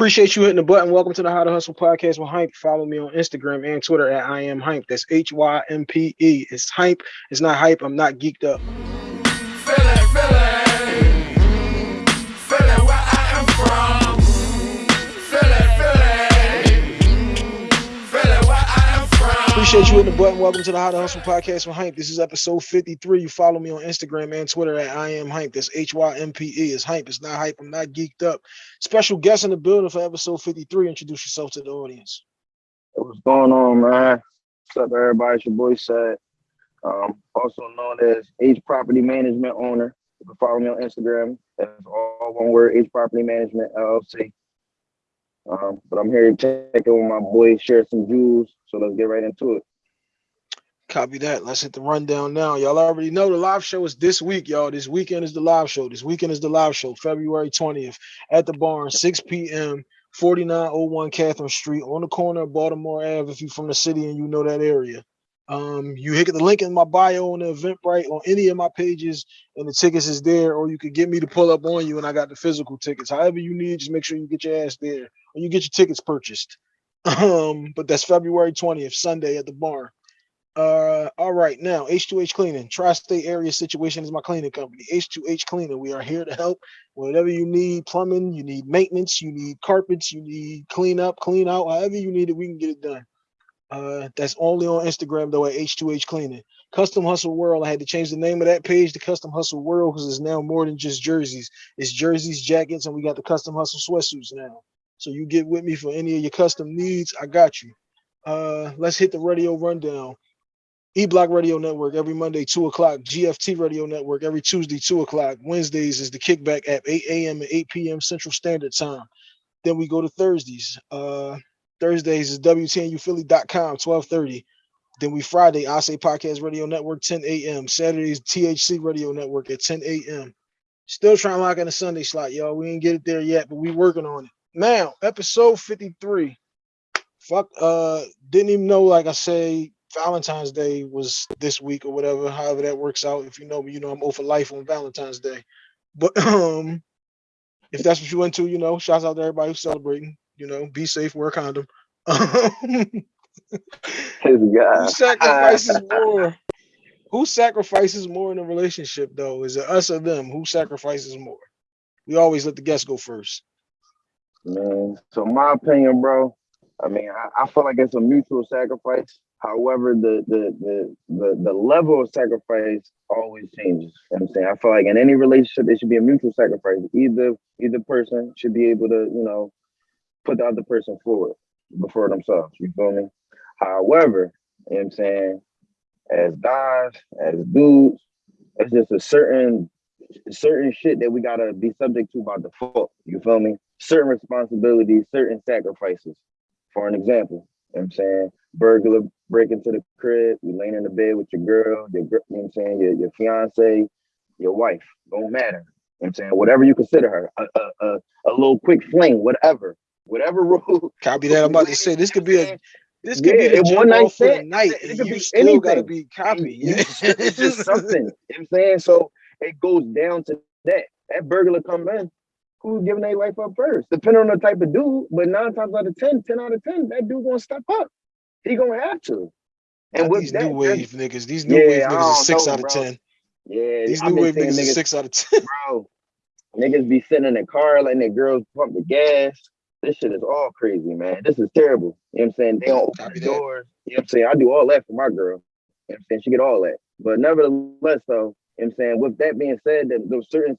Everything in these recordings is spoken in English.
Appreciate you hitting the button. Welcome to the How to Hustle podcast with Hympe. Follow me on Instagram and Twitter at I am Hympe. That's H Y M P E. It's Hympe. It's not hype. I'm not geeked up. Appreciate you hitting the button. Welcome to the How to Hustle podcast with Hympe. This is episode 53. You follow me on Instagram and Twitter at I am Hympe. That's H Y M P E. It's Hympe. It's not hype. I'm not geeked up. Special guest in the building for episode 53. Introduce yourself to the audience. What's going on, man? What's up, everybody? It's your boy Sad. Um, also known as H Property Management Owner. You can follow me on Instagram. That's all one word, H Property Management LLC. Um, but I'm here to check in with my boy, share some jewels. So let's get right into it. Copy that. Let's hit the rundown now. Y'all already know the live show is this week, y'all. This weekend is the live show. This weekend is the live show, February 20th at the barn, 6 p.m., 4901 Catharine Street on the corner of Baltimore Ave. If you're from the city and you know that area, um, you hit the link in my bio on the Eventbrite on any of my pages, and the tickets is there, or you could get me to pull up on you, and I got the physical tickets. However you need, just make sure you get your ass there, or you get your tickets purchased. Um, but that's February 20th, Sunday at the bar. Uh, all right, now H2H Cleaning, Tri-State Area Situation is my cleaning company. H2H Cleaning, we are here to help. Whatever you need, plumbing, you need maintenance, you need carpets, you need clean up, clean out, however you need it, we can get it done. Uh, that's only on Instagram though at H2H Cleaning. Custom Hustle World. I had to change the name of that page to Custom Hustle World because it's now more than just jerseys. It's jerseys, jackets, and we got the Custom Hustle sweatsuits now. So you get with me for any of your custom needs. I got you. Uh, let's hit the radio rundown. E Block Radio Network every Monday, 2 o'clock. GFT Radio Network every Tuesday, 2 o'clock. Wednesdays is the kickback at 8 a.m. and 8 p.m. Central Standard Time. Then we go to Thursdays. Uh, Thursdays is WTNUphilly.com, 1230. Then we Friday, I Say Podcast Radio Network, 10 a.m. Saturdays, THC Radio Network at 10 a.m. Still trying to lock in a Sunday slot, y'all. We ain't get it there yet, but we working on it. Now, episode 53. Fuck, uh, didn't even know, like I say, Valentine's Day was this week or whatever, however that works out. If you know me, you know I'm over life on Valentine's Day. But um, if that's what you into, you know, shouts out to everybody who's celebrating. You know, be safe, wear a condom. Who sacrifices more? Who sacrifices more in a relationship though? Is it us or them? Who sacrifices more? We always let the guests go first. Man, so my opinion, bro. I mean, I, I feel like it's a mutual sacrifice. However, the, the the the the level of sacrifice always changes. You know I'm saying? I feel like in any relationship, it should be a mutual sacrifice. Either either person should be able to, you know, put the other person forward before themselves. You feel me? However, you know what I'm saying, as guys, as dudes, it's just a certain certain shit that we gotta be subject to by default. You feel me? Certain responsibilities, certain sacrifices. For an example, you know what I'm saying? Burglar break into the crib, you laying in the bed with your girl, your you know I'm saying, your, your fiance, your wife, don't matter. You know what I'm saying? Whatever you consider her, a, a, a, a little quick fling, whatever, whatever rule. Copy that. I'm about to say this could be a this could yeah, be the one night the night. It, could you be still anything. gotta be copy. Yeah. it's just something. You know I'm saying? So it goes down to that. That burglar come in, who's giving their life up first? Depending on the type of dude, but nine times out of 10, 10 out of 10, that dude gonna step up. He gonna have to. And with these that, new wave niggas, these new yeah, wave niggas are six know, out of bro. 10. Yeah, these new wave niggas, niggas are six out of 10. Bro, niggas be sitting in the car letting their girls pump the gas this shit is all crazy, man. This is terrible. You know what I'm saying? They don't open the doors. You know what I'm saying? I do all that for my girl. You know what I'm saying? She get all that. But nevertheless, though, you know what I'm saying? With that being said, that those certain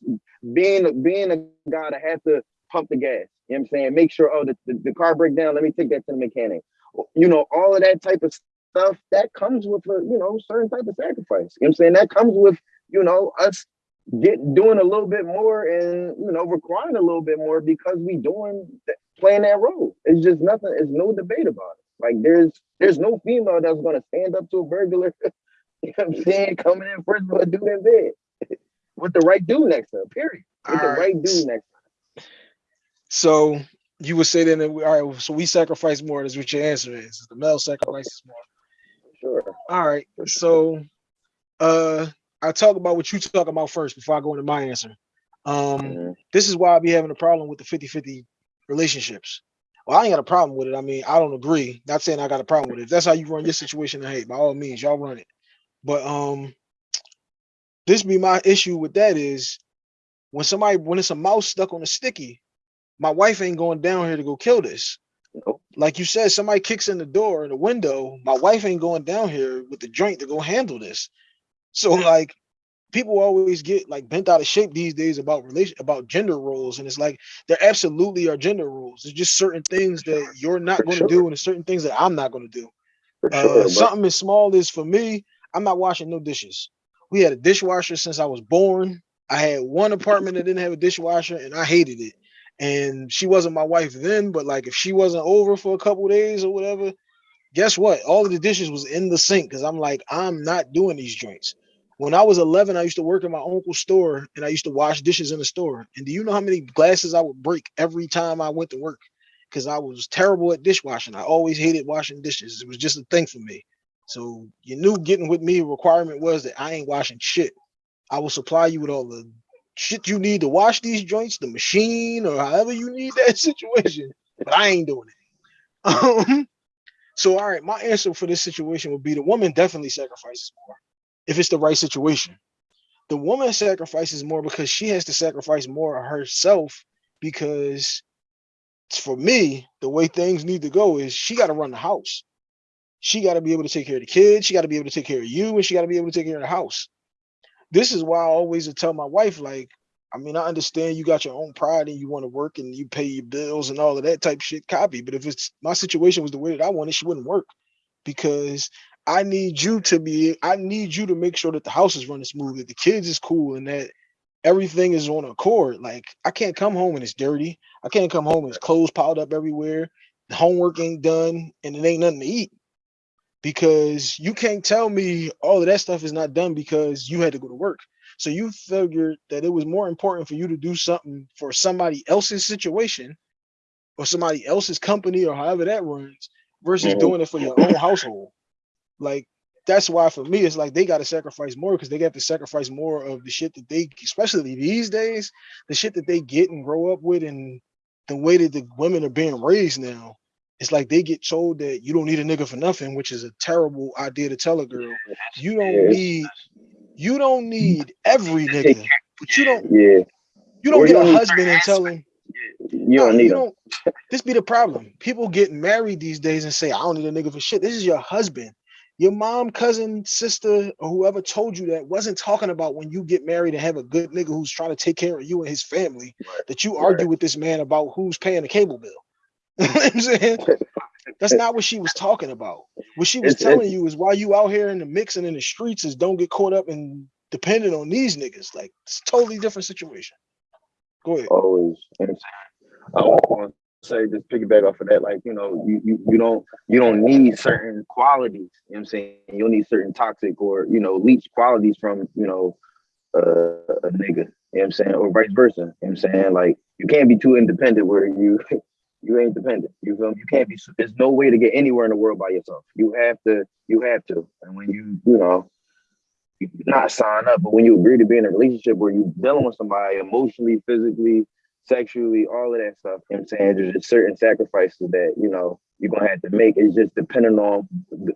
being being a guy that has to pump the gas, you know what I'm saying? Make sure, oh, the, the, the car break down, let me take that to the mechanic. You know, all of that type of stuff that comes with a, you know, certain type of sacrifice. You know what I'm saying? That comes with, you know, us get doing a little bit more and you know requiring a little bit more because we doing playing that role. It's just nothing. It's no debate about it. Like there's there's no female that's gonna stand up to a burglar. you know what I'm saying? Coming in first with a dude in bed with the right dude next to her. Period. With all the right, right dude next to her. So you would say then that we, all right. So we sacrifice more. Is what your answer is. The male sacrifices more. Sure. All right. So, uh, I'll talk about what you talk about first before I go into my answer. Um, mm -hmm. this is why I be having a problem with the 50-50 relationships. Well, I ain't got a problem with it. I mean, I don't agree. Not saying I got a problem with it. If that's how you run your situation, hey, by all means, y'all run it. But um, this be my issue with that is when somebody when it's a mouse stuck on a sticky, my wife ain't going down here to go kill this. Like you said, somebody kicks in the door in the window. My wife ain't going down here with the joint to go handle this. So like people always get like bent out of shape these days about relation about gender roles and it's like there absolutely are gender roles there's just certain things that you're not going to sure. do and certain things that i'm not going to do uh, sure, something as small as for me i'm not washing no dishes. We had a dishwasher since i was born. I had one apartment that didn't have a dishwasher and i hated it. And she wasn't my wife then but like if she wasn't over for a couple days or whatever guess what? All of the dishes was in the sink because i'm like i'm not doing these joints when I was 11, I used to work in my uncle's store and I used to wash dishes in the store. And do you know how many glasses I would break every time I went to work? Because I was terrible at dishwashing. I always hated washing dishes. It was just a thing for me. So you knew getting with me requirement was that I ain't washing shit. I will supply you with all the shit you need to wash these joints, the machine, or however you need that situation. But I ain't doing it. Um, so all right, my answer for this situation would be the woman definitely sacrifices more if it's the right situation. The woman sacrifices more because she has to sacrifice more of herself because for me, the way things need to go is she got to run the house. She got to be able to take care of the kids, she got to be able to take care of you, and she got to be able to take care of the house. This is why I always tell my wife, like, I mean, I understand you got your own pride and you want to work and you pay your bills and all of that type shit copy. But if it's my situation was the way that I wanted, she wouldn't work because I need you to be, I need you to make sure that the house is running smooth, that the kids is cool, and that everything is on accord. Like I can't come home and it's dirty. I can't come home and it's clothes piled up everywhere. The homework ain't done and it ain't nothing to eat. Because you can't tell me all of that stuff is not done because you had to go to work. So you figured that it was more important for you to do something for somebody else's situation or somebody else's company or however that runs versus Mhm. doing it for your own household. Like that's why for me it's like they got to sacrifice more because they got to sacrifice more of the shit that they, especially these days, the shit that they get and grow up with, and the way that the women are being raised now. It's like they get told that you don't need a nigga for nothing, which is a terrible idea to tell a girl. You don't need, you don't need every nigga, but you don't, Yeah, you don't Or get you a husband and tell him. you don't need you don't. This be the problem. People get married these days and say, "I don't need a nigga for shit." This is your husband. Your mom, cousin, sister, or whoever told you that wasn't talking about when you get married and have a good nigga who's trying to take care of you and his family. Right, That you right. argue with this man about who's paying the cable bill. you know I'm saying? That's not what she was talking about. What she was It's- it's- telling you is why you out here in the mix and in the streets is don't get caught up in dependent on these niggas. Like it's a totally different situation. Go ahead. always. You I'm saying? I to say just piggyback off of that, like you know, you, you you don't you don't need certain qualities. You know I'm saying? You don't need certain toxic or you know leech qualities from you know uh, a nigga. You know I'm saying? Or vice versa. You know I'm saying? Like you can't be too independent where you you ain't dependent. You feel me? You can't be. There's no way to get anywhere in the world by yourself. You have to. You have to. And when you you know you not sign up, but when you agree to be in a relationship where you're dealing with somebody emotionally, physically, sexually, all of that stuff, you know I'm saying? There's just certain sacrifices that, you know, you're gonna have to make. It's just depending on the,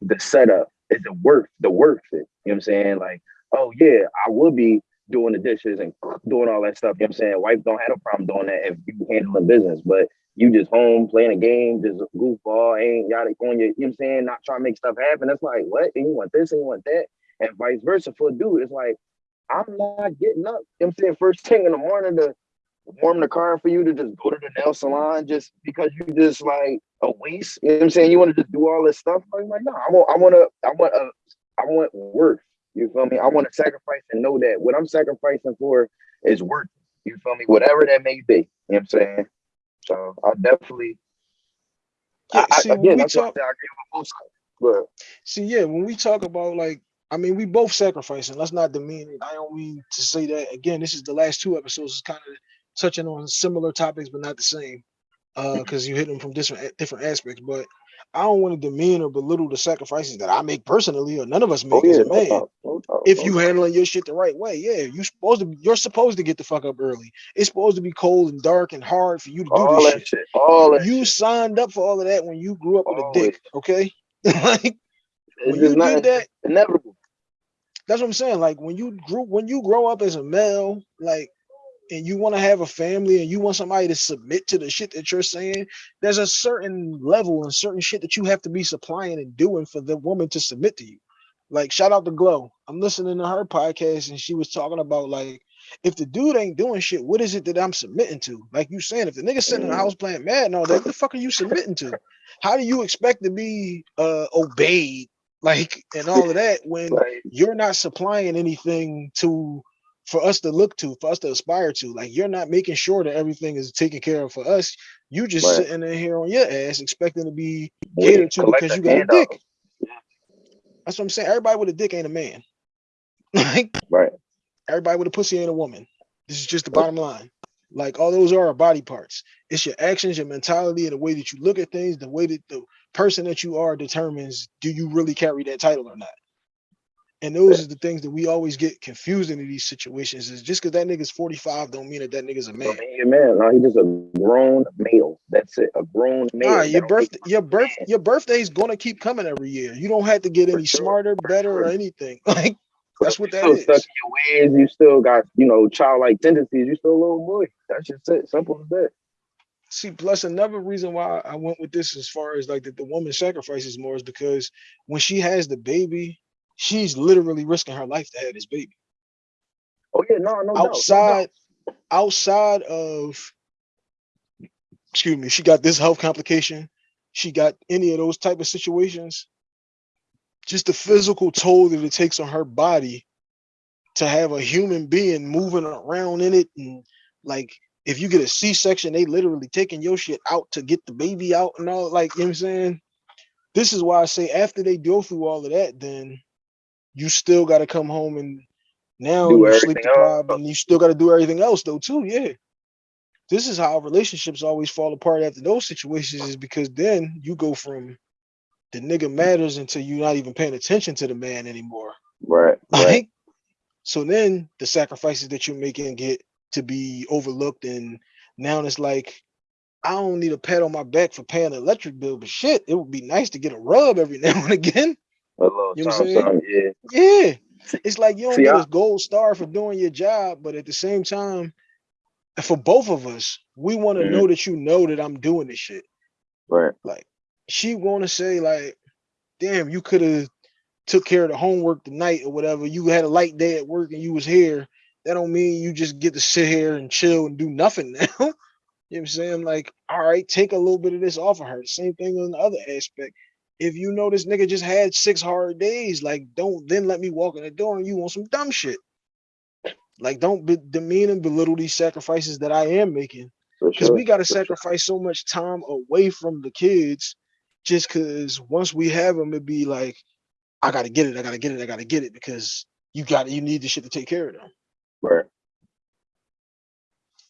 the setup. Is it worth the worth it? You know what I'm saying? Like, oh yeah, I would be doing the dishes and doing all that stuff. You know what I'm saying? Wife don't have a problem doing that if you handling business, but you just home playing a game, just goofball, ain't yada on your, you know what I'm saying, not trying to make stuff happen. It's like, what? And you want this and you want that. And vice versa for a dude. It's like, I'm not getting up, you know what I'm saying, first thing in the morning to warm the car for you to just go to the nail salon just because you just like a waste. You know what I'm saying? You want to just do all this stuff. I'm like, no, I want I want to I want a I want worth. You feel me? I want to sacrifice and know that what I'm sacrificing for is worth. You feel me? Whatever that may be. You know what I'm saying? So I definitely Yeah, I, see, I, again we that's why I talk, I agree with both sides. But see, yeah, when we talk about like, I mean, we both sacrificing. Let's not demean it. I don't mean to say that again. This is the last two episodes. It's kind of touching on similar topics, but not the same. Uh, because you hit them from different different aspects. But I don't want to demean or belittle the sacrifices that I make personally, or none of us make oh, yeah, as a man. No no if you handling your shit the right way, yeah, you supposed to. You're supposed to get the fuck up early. It's supposed to be cold and dark and hard for you to do all this shit. shit. All you shit. signed up for all of that when you grew up with a dick. Okay, like when you did that, inevitable. That's what I'm saying. Like when you grew, when you grow up as a male, like and you want to have a family and you want somebody to submit to the shit that you're saying, there's a certain level and certain shit that you have to be supplying and doing for the woman to submit to you. Like shout out to Glow. I'm listening to her podcast and she was talking about like if the dude ain't doing shit, what is it that I'm submitting to? Like you saying, if the nigga sitting in the house playing mad and all that, what the fuck are you submitting to? How do you expect to be uh obeyed like and all of that when right. you're not supplying anything to for us to look to, for us to aspire to. Like you're not making sure that everything is taken care of for us. You just right. sitting in here on your ass expecting to be catered to because you got a dick. That's what I'm saying. Everybody with a dick ain't a man. like right. Everybody with a pussy ain't a woman. This is just the bottom line. Like all those are our body parts. It's your actions, your mentality, and the way that you look at things, the way that the person that you are determines do you really carry that title or not. And those are the things that we always get confused in these situations. Is just because that nigga's 45 don't mean that that nigga's a man. He a man. No, he just a grown male. That's it. A grown male. Nah, your birthday, your birth, your birthday is gonna keep coming every year. You don't have to get any sure. smarter, better, or anything. Like that's what that is. Stuck in your ways. You still got you know childlike tendencies. You still a little boy. That's just it. Simple as that. See, plus another reason why I went with this as far as like that the woman sacrifices more is because when she has the baby, she's literally risking her life to have this baby. Oh yeah, no, no outside, no outside of, excuse me, she got this health complication. She got any of those type of situations. Just the physical toll that it takes on her body to have a human being moving around in it, and like if you get a C-section, they literally taking your shit out to get the baby out and all. Like you know what I'm saying. This is why I say after they go through all of that, then you still got to come home and now do you sleep deprived and you still got to do everything else though too. Yeah. This is how relationships always fall apart after those situations is because then you go from the nigga matters until you're not even paying attention to the man anymore. Right. Right. so then the sacrifices that you're making get to be overlooked and now it's like I don't need a pat on my back for paying an electric bill, but shit, it would be nice to get a rub every now and again. A little you know something, something, yeah. Yeah. It's like you don't See, get a gold star for doing your job, but at the same time, for both of us, we want to mm -hmm. know that you know that I'm doing this shit. Right. Like she want to say like, damn, you could have took care of the homework tonight or whatever. You had a light day at work and you was here. That don't mean you just get to sit here and chill and do nothing now. you know what I'm saying? Like, all right, take a little bit of this off of her. Same thing on the other aspect if you know this nigga just had six hard days, like don't then let me walk in the door and you want some dumb shit. Like don't be, demean and belittle these sacrifices that I am making. Because sure. we got to sacrifice sure. so much time away from the kids just because once we have them, it'd be like, I gotta get it, I gotta get it, I gotta get it because you got it, you need the shit to take care of them. Right.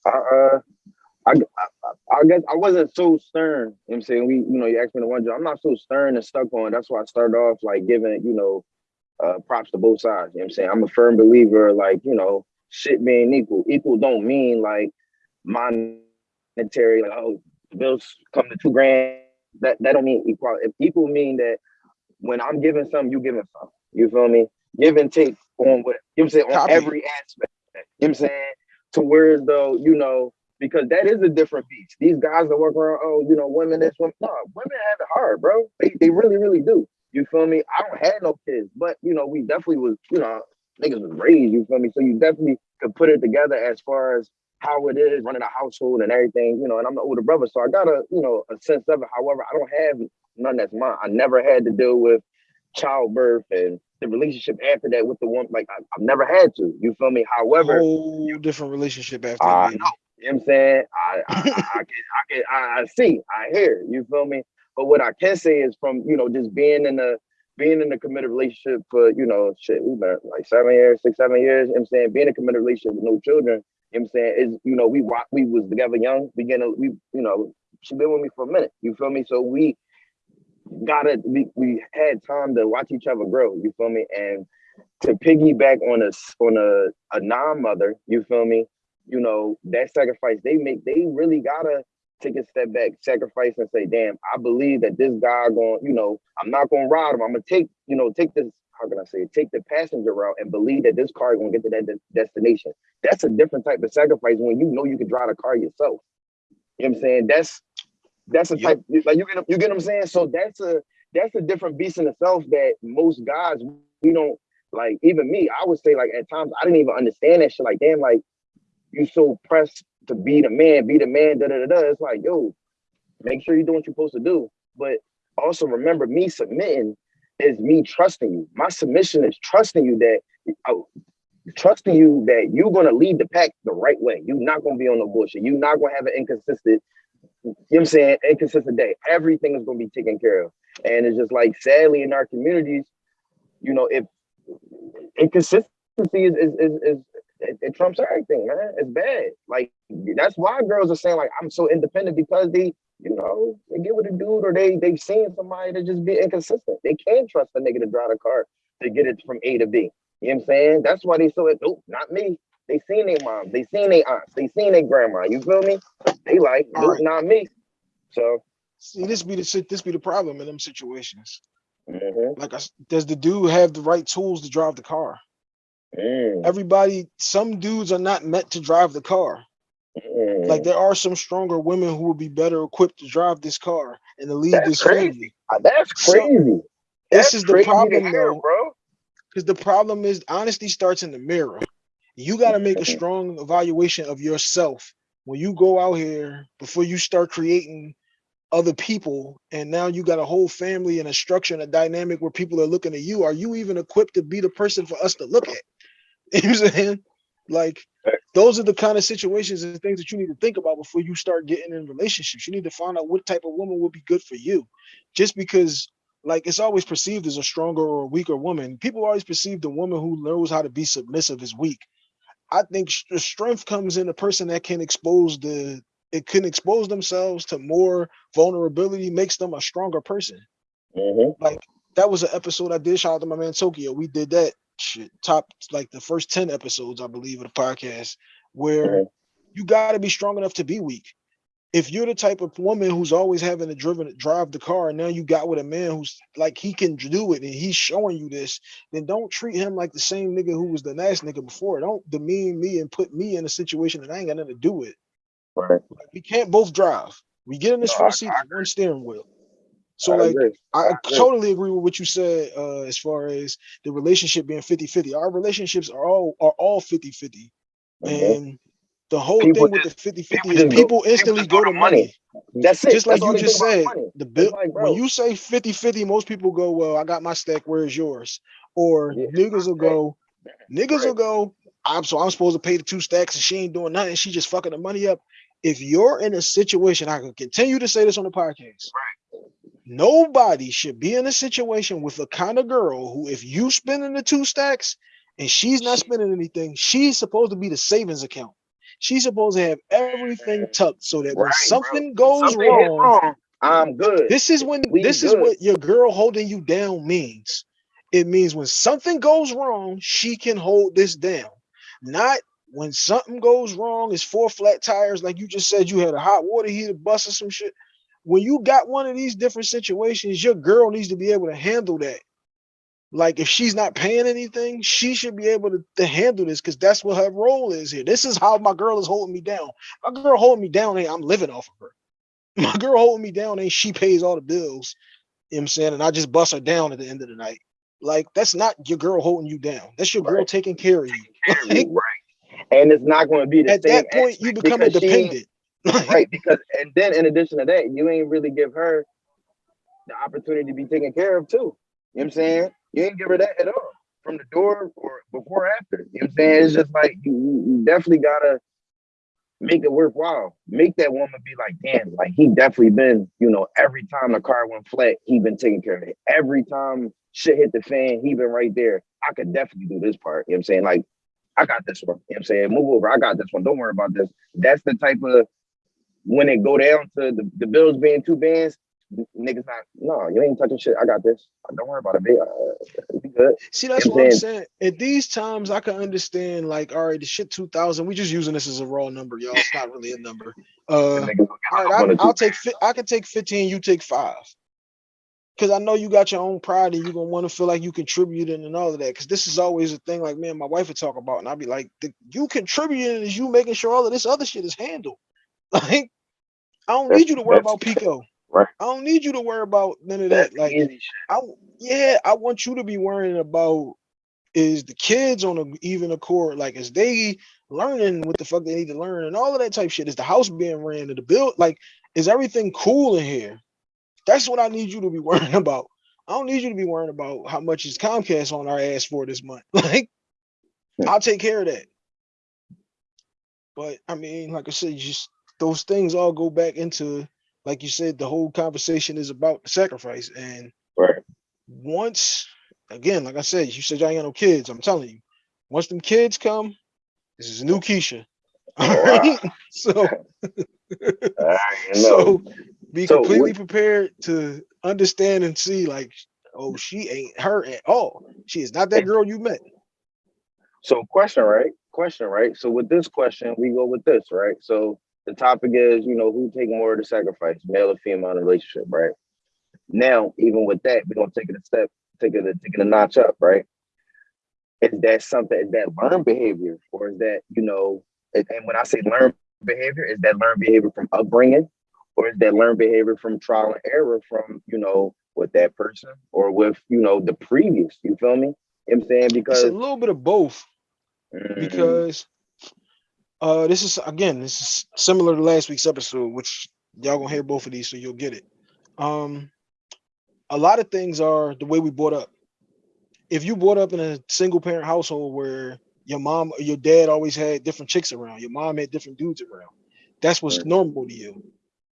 I uh I, I, I guess I wasn't so stern. You know I'm saying? We, you know, you asked me to one job. I'm not so stern and stuck on. That's why I started off like giving, you know, uh, props to both sides. You know what I'm saying? I'm a firm believer, like, you know, shit being equal. Equal don't mean like monetary, like, oh, bills come to two grand. That that don't mean equality. If equal mean that when I'm giving something, you giving something. You feel me? Give and take on what you know what I'm saying on Copy. every aspect. You know what I'm saying? To where though, you know, because that is a different beast. These guys that work around, oh, you know, women, this women, no, women have it hard, bro. They, they really, really do. You feel me? I don't have no kids, but you know, we definitely was, you know, niggas was raised, you feel me? So you definitely could put it together as far as how it is running a household and everything, you know, and I'm the older brother, so I got a, you know, a sense of it. However, I don't have none that's mine. I never had to deal with childbirth and the relationship after that with the one like I, have never had to. You feel me? However, whole different relationship after. I know, you know what I'm saying? I I, I, I can I can I, see, I hear, you feel me? But what I can say is from, you know, just being in the being in a committed relationship for, you know, shit, we've been like seven years, six, seven years, you know I'm saying? Being in a committed relationship with no children, you know I'm saying, is, you know, we we was together young, beginning, we, you know, she been with me for a minute, you feel me? So we gotta we, we had time to watch each other grow, you feel me? And to piggyback on a on a, a non-mother, you feel me? You know, that sacrifice they make, they really gotta take a step back, sacrifice and say, damn, I believe that this guy going, you know, I'm not gonna ride him. I'm gonna take, you know, take this, how can I say? Take the passenger route and believe that this car gonna get to that de destination. That's a different type of sacrifice when you know you can drive a car yourself. You know what I'm saying? That's that's a type yep. like you get you get what I'm saying. So that's a that's a different beast in itself that most guys we don't like. Even me, I would say like at times I didn't even understand that shit. Like damn, like you so pressed to be the man, be the man. Da da da da. It's like yo, make sure you're doing what you're supposed to do. But also remember, me submitting is me trusting you. My submission is trusting you that. Oh, trusting you that you're gonna lead the pack the right way. You're not gonna be on the bullshit. You're not gonna have an inconsistent you know what I'm saying, inconsistent day. Everything is going to be taken care of. And it's just like, sadly, in our communities, you know, if inconsistency is, is, is, is it, it, trumps everything, man. It's bad. Like, that's why girls are saying, like, I'm so independent because they, you know, they get with a dude or they, they've seen somebody that just be inconsistent. They can't trust a nigga to drive a car to get it from A to B. You know what I'm saying? That's why they so, oh, not me. They seen their mom, they seen their aunts, they seen their grandma. You feel me? They like, right. not me. So see, this be the this be the problem in them situations. Mm -hmm. Like, does the dude have the right tools to drive the car? Mm. Everybody, some dudes are not meant to drive the car. Mm. Like there are some stronger women who will be better equipped to drive this car and to lead That's this crazy. family. Uh, that's crazy. So, That's this is the problem, hear, though, bro. Because the problem is honesty starts in the mirror. You got to make a strong evaluation of yourself when you go out here before you start creating other people and now you got a whole family and a structure and a dynamic where people are looking at you. Are you even equipped to be the person for us to look at? You know what i'm saying? Like those are the kind of situations and things that you need to think about before you start getting in relationships. You need to find out what type of woman will be good for you. Just because like it's always perceived as a stronger or a weaker woman. People always perceive the woman who knows how to be submissive as weak I think the strength comes in a person that can expose the it can expose themselves to more vulnerability, makes them a stronger person. Mm -hmm. Like that was an episode I did. Shout out to my man Tokyo. We did that shit top like the first 10 episodes, I believe, of the podcast, where mm -hmm. you gotta be strong enough to be weak if you're the type of woman who's always having to driven drive the car and now you got with a man who's like he can do it and he's showing you this then don't treat him like the same nigga who was the nice nigga before. Don't demean me and put me in a situation that i ain't got nothing to do with. Right. Like, we can't both drive. We get in this no, front seat one steering wheel. So I like agree. I, I agree. totally agree with what you said uh as far as the relationship being 50 50 our relationships are all are all 50 50 mm -hmm. and the whole people thing with the 50 50 is people go, instantly people go, to money. money. That's it. Just like That's you just said, the bill like, when you say 50 50, most people go, Well, I got my stack, where's yours? Or yeah, niggas will go, niggas right. will go, I'm so I'm supposed to pay the two stacks and she ain't doing nothing, she just fucking the money up. If you're in a situation, I can continue to say this on the podcast. Right. Nobody should be in a situation with a kind of girl who, if you spending the two stacks and she's not spending anything, she's supposed to be the savings account. She's supposed to have everything tucked so that when something bro. goes something wrong, wrong, I'm good. This is when we this good. is what your girl holding you down means. It means when something goes wrong, she can hold this down. Not when something goes wrong, it's four flat tires, like you just said, you had a hot water heater bust or some shit. When you got one of these different situations, your girl needs to be able to handle that like if she's not paying anything, she should be able to, to handle this because that's what her role is here. This is how my girl is holding me down. My girl holding me down ain't I'm living off of her. My girl holding me down ain't she pays all the bills. You know what I'm saying? And I just bust her down at the end of the night. Like that's not your girl holding you down. That's your girl taking care of you. right. And it's not going to be the at that point you become independent. right. Because and then in addition to that, you ain't really give her the opportunity to be taken care of too. You know what I'm saying? You ain't give her that at all from the door or before or after. You know what I'm saying? It's just like you, definitely gotta make it worthwhile. Make that woman be like, damn, like he definitely been, you know, every time the car went flat, he been taking care of it. Every time shit hit the fan, he been right there. I could definitely do this part. You know what I'm saying? Like, I got this one. You know what I'm saying? Move over. I got this one. Don't worry about this. That's the type of when it go down to the, the bills being two bands, niggas not. No, you ain't touching shit. I got this. Don't worry about it, babe. Uh, be good. See, that's You what I'm saying? saying. At these times, I can understand. Like, all right, the shit 2000. We just using this as a raw number, y'all. It's not really a number. Uh, Them niggas will get all right, I, I'll two- take. I can take 15. You take five. Because I know you got your own pride and you're gonna want to feel like you contributed and all of that. Because this is always a thing. Like me and my wife would talk about, and I'd be like, the, "You contributing is you making sure all of this other shit is handled." Like, I don't That's- need you to worry about PECO. Right. I don't need you to worry about none of that. Like. I yeah, I want you to be worrying about is the kids on a even accord, like is they learning what the fuck they need to learn and all of that type shit. Is the house being ran to the build? Like, is everything cool in here? That's what I need you to be worrying about. I don't need you to be worrying about how much is Comcast on our ass for this month. Like, I'll take care of that. But I mean, like I said, just those things all go back into, like you said, the whole conversation is about the sacrifice. And Right. once again, like I said, you said you ain't got no kids. I'm telling you, once them kids come, this is a new Keisha. All Oh, wow. So I already know. so be So completely what- prepared to understand and see like, oh, she ain't her at all. She is not that girl you met. So question, right? Question, right? So with this question, we go with this, right? So the topic is, you know, who take more of the sacrifice, male or female in a relationship, right? Now, even with that, we're gonna take it a step, take it a take it a notch up, right? Is that something, is that learned behavior, or is that, you know, and when I say learned behavior, is that learned behavior from upbringing, or is that learned behavior from trial and error from, you know, with that person or with, you know, the previous, you feel me? You know I'm saying? It's Because a little bit of both Mm, because uh this is again this is similar to last week's episode which y'all gonna hear both of these so you'll get it um a lot of things are the way we brought up if you brought up in a single parent household where your mom or your dad always had different chicks around your mom had different dudes around that's what's Right. normal to you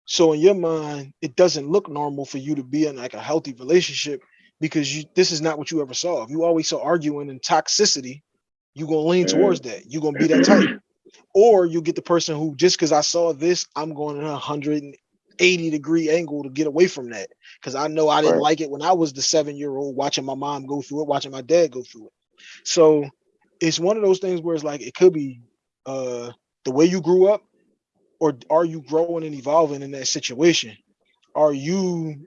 so in your mind it doesn't look normal for you to be in like a healthy relationship because you this is not what you ever saw if you always saw arguing and toxicity you're gonna lean towards that. You're gonna be that type. Or you get the person who just because I saw this, I'm going in a 180 degree angle to get away from that. Because I know I didn't Right. like it when I was the seven-year-old watching my mom go through it, watching my dad go through it. So it's one of those things where it's like it could be uh the way you grew up, or are you growing and evolving in that situation? Are you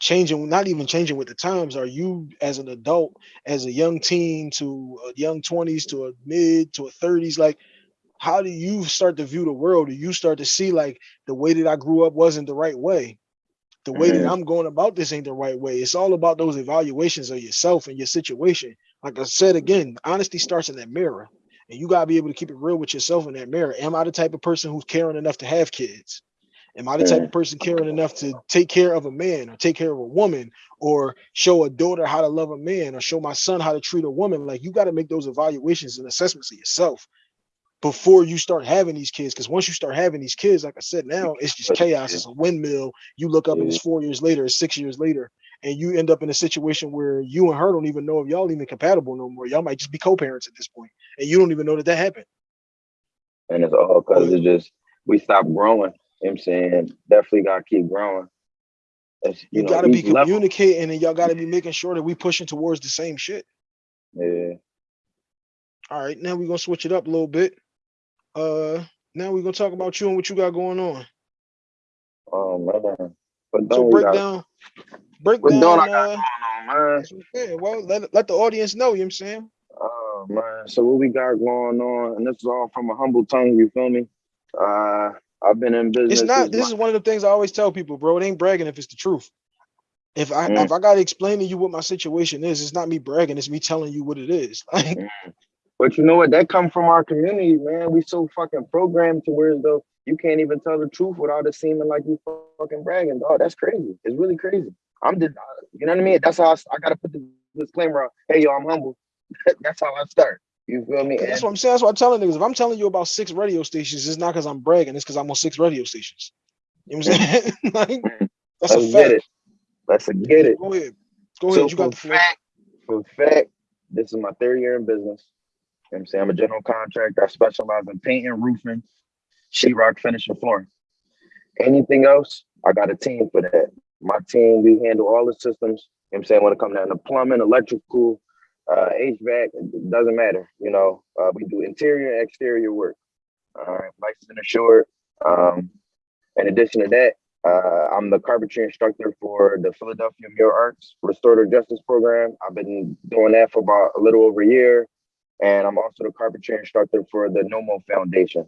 changing not even changing with the times are you as an adult as a young teen to a young 20s to a mid to a 30s like how do you start to view the world? Do you start to see like the way that i grew up wasn't the right way? The way that Mhm. i'm going about this ain't the right way. It's all about those evaluations of yourself and your situation. Like i said again honesty starts in that mirror and you got to be able to keep it real with yourself in that mirror. Am i the type of person who's caring enough to have kids? Am I the type of person caring enough to take care of a man or take care of a woman or show a daughter how to love a man or show my son how to treat a woman? Like you got to make those evaluations and assessments of yourself before you start having these kids. Because once you start having these kids, like I said, now it's just chaos. It's a windmill. You look up and it's four years later, it's six years later, and you end up in a situation where you and her don't even know if y'all even compatible no more. Y'all might just be co-parents at this point, and you don't even know that that happened. and it's all because it's just we stopped growing. You know I'm saying? Definitely gotta keep growing. It's, You, know, got to be each level- communicating, and y'all got to be making sure that we pushing towards the same shit. Yeah. All right, now we're gonna switch it up a little bit. Uh now we're gonna talk about you and what you got going on. Oh man. But So don't break got down, break down. don't I got Uh, on, man? that's what I'm saying. well, let, let the audience know. You know what I'm saying? Oh man. So what we got going on, and this is all from a humble tongue, you feel me? Uh I've been in business. It's not. This is one of the things I always tell people, bro. It ain't bragging if it's the truth. If I Mm. if I gotta explain to you what my situation is, it's not me bragging. It's me telling you what it is. Like But you know what? That come from our community, man. We so fucking programmed to where though you can't even tell the truth without it seeming like you fucking bragging. Dog, that's crazy. It's really crazy. I'm just, you know what I mean? That's how I, I gotta put the disclaimer out. Hey, yo, I'm humble. that's how I start. You feel me? that's what I'm saying. That's what I'm telling niggas. If I'm telling you about six radio stations, it's not because I'm bragging. It's because I'm on six radio stations. You know what I'm saying? like, that's a Let's fact. get it. Let's get it. Go ahead. Go So ahead. You got the fact, for fact, this is my third year in business. You know what I'm saying I'm a general contractor. I specialize in painting, roofing, sheetrock, finishing, flooring. Anything else, I got a team for that. My team, we handle all the systems. You know I'm saying when it comes down to plumbing, electrical, uh, HVAC, it doesn't matter. You know, uh, we do interior and exterior work. All right, licensed and assured. Um, in addition to that, uh, I'm the carpentry instructor for the Philadelphia Mural Arts Restorative Justice Program. I've been doing that for about a little over a year. And I'm also the carpentry instructor for the NOMO Foundation.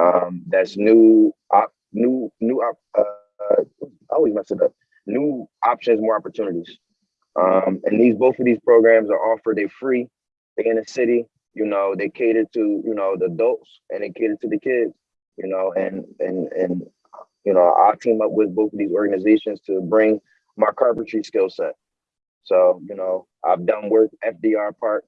Um, that's new, op, new, new, op, uh, I always mess it up. New options, more opportunities. Um, and these both of these programs are offered. They're free. They're in the city. You know, they cater to you know the adults and they cater to the kids. You know, and and and you know I team up with both of these organizations to bring my carpentry skill set. So you know I've done work FDR Park.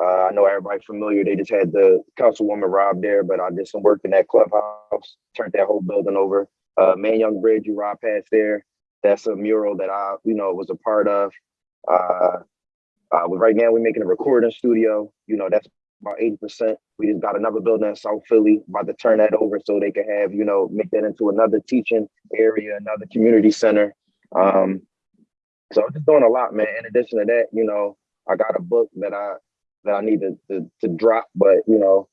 Uh, I know everybody's familiar. They just had the councilwoman Rob there, but I did some work in that clubhouse, turned that whole building over. Uh, Manayunk Bridge, you ride past there. That's a mural that I, you know, was a part of. Uh, uh, right now we're making a recording studio. You know, that's about 80%. We just got another building in South Philly, about to turn that over so they can have, you know, make that into another teaching area, another community center. Um, so I'm just doing a lot, man. In addition to that, you know, I got a book that I that I need to to, to drop, but you know,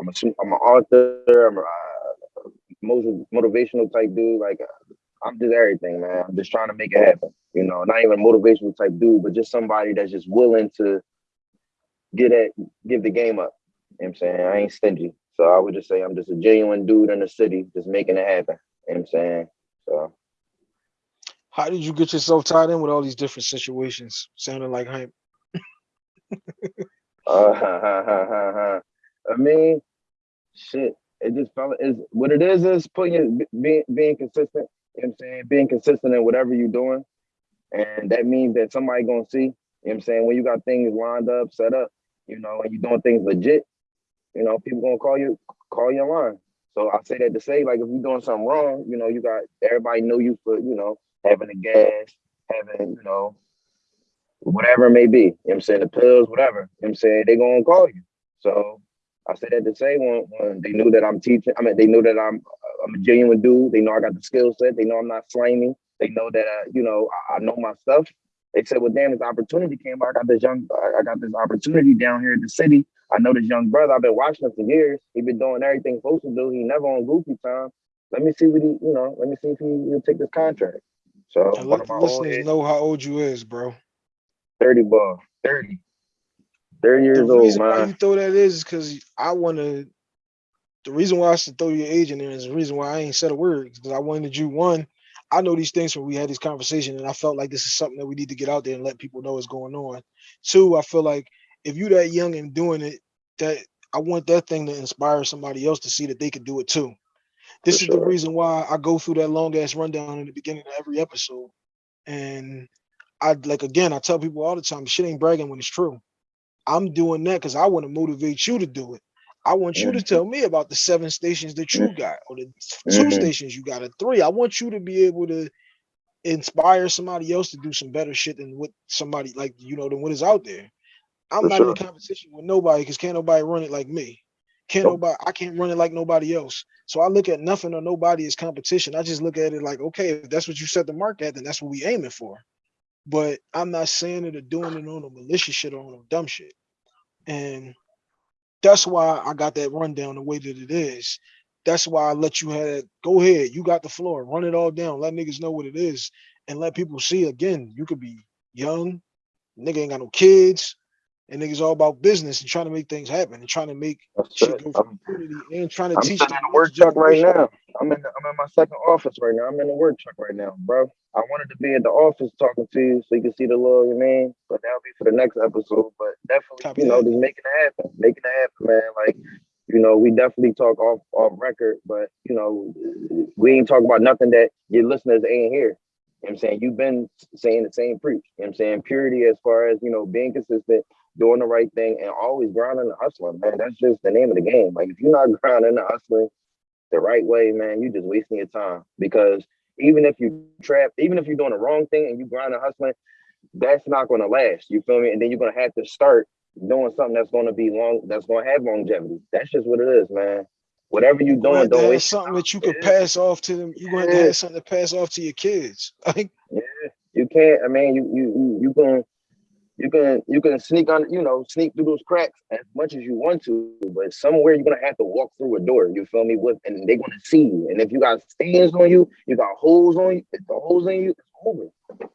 I'm a I'm an author. I'm a uh, motivational type dude. Like I'm just everything, man. I'm just trying to make it happen. You know, not even a motivational type dude, but just somebody that's just willing to get at give the game up. You know I'm saying? I ain't stingy. So I would just say I'm just a genuine dude in the city, just making it happen. You know I'm saying? So how did you get yourself tied in with all these different situations? Sounding like hype. uh, I mean, shit. It just felt is what it is is putting your, being being consistent you know what I'm saying? Being consistent in whatever you're doing. And that means that somebody gonna see, you know what I'm saying, when you got things lined up, set up, you know, and you're doing things legit, you know, people gonna call you, call you online. So I say that to say, like, if you're doing something wrong, you know, you got everybody know you for, you know, having the gas, having, you know, whatever it may be. You know what I'm saying? The pills, whatever. You know what I'm saying? They gonna call you. So I said that to say when, when they knew that I'm teaching, I mean, they knew that I'm I'm a genuine dude. They know I got the skill set. They know I'm not slimy. They know that uh, you know I, I, know my stuff. They said, "Well, damn, this opportunity came. by. I got this young, I got this opportunity down here in the city. I know this young brother. I've been watching him for years. He been doing everything supposed to do. He never on goofy time. Let me see what he, you know, let me see if he will take this contract." So let the listeners know how old you is, bro. 30 ball, 30. 30 years the old, man. Why you throw that is because I want to the reason why I should throw your age in there is the reason why I ain't said a word because I wanted you one. I know these things when we had this conversation, and I felt like this is something that we need to get out there and let people know what's going on. Two, I feel like if you that young and doing it, that I want that thing to inspire somebody else to see that they could do it too. This For is sure. the reason why I go through that long ass rundown in the beginning of every episode. And I like again, I tell people all the time, shit ain't bragging when it's true. I'm doing that because I want to motivate you to do it. I want you to mm-hmm. tell me about the seven stations that you got, or the 2 mm-hmm. stations you got, or three. I want you to be able to inspire somebody else to do some better shit than what somebody like you know than what is out there. I'm For not sure. in competition with nobody because can't nobody run it like me. Can't nope. nobody I can't run it like nobody else. So I look at nothing or nobody as competition. I just look at it like, okay, if that's what you set the mark at, then that's what we aiming for. But I'm not saying it or doing it on a malicious shit or on a dumb shit. And that's why I got that rundown the way that it is. That's why I let you have. Go ahead, you got the floor, run it all down, let niggas know what it is, and let people see again. You could be young, nigga ain't got no kids, and niggas all about business and trying to make things happen and trying to make That's shit go for community and trying to I'm teach. I'm in the work truck right now. I'm in the, I'm in my second office right now. I'm in the work truck right now, bro. I wanted to be at the office talking to you so you can see the little you mean, but that'll be for the next episode. But definitely, Copy you know, that. just making it happen, making it happen, man. Like, you know, we definitely talk off off record, but you know, we ain't talk about nothing that your listeners ain't here. You know I'm saying? You've been saying the same preach. You know I'm saying? Purity as far as, you know, being consistent, doing the right thing, and always grinding and hustling, man. That's just the name of the game. Like if you're not grinding and hustling the right way, man, you're just wasting your time. Because even if you trap, even if you're doing the wrong thing and you grind and hustling, that's not gonna last. You feel me? And then you're gonna have to start doing something that's gonna be long, that's gonna have longevity. That's just what it is, man. Whatever you're doing, don't waste something that you could pass off to them. You're going to have something to pass off to your kids. Like yeah, you can't. I mean, you you you you can you can you can sneak on you know sneak through those cracks as much as you want to, but somewhere you're gonna have to walk through a door. You feel me? With and they're gonna see you. And if you got stains on you, you got holes on you. If the holes in you, it's over.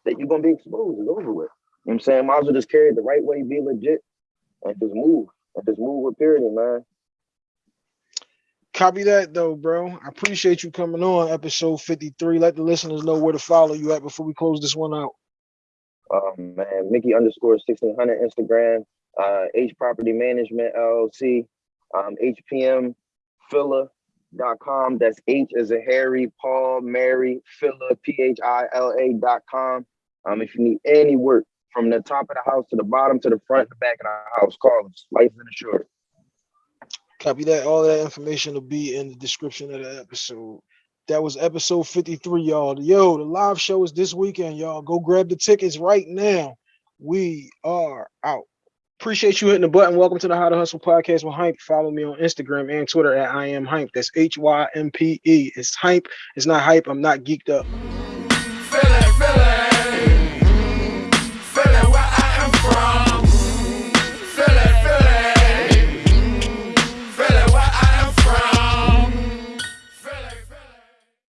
That you're gonna be exposed. It's over with. You know what I'm saying? Might as well just carry it the right way, be legit, and just move. And just move with purity, man. Copy that though, bro. I appreciate you coming on episode 53. Let the listeners know where to follow you at before we close this one out. Um, man, Mickey underscore 1600 Instagram, uh, H Property Management LLC, um, HPM Phila.com. That's H as a Harry, Paul, Mary, Phila, L A.com. Um, if you need any work from the top of the house to the bottom to the front, the back of the house, call us. Life the short. Copy that. All that information will be in the description of the episode. That was episode 53, y'all. Yo, the live show is this weekend, y'all. Go grab the tickets right now. We are out. Appreciate you hitting the button. Welcome to the How to Hustle podcast with Hympe. Follow me on Instagram and Twitter at I am Hympe. That's H Y M P E. It's Hympe. It's not hype. I'm not geeked up.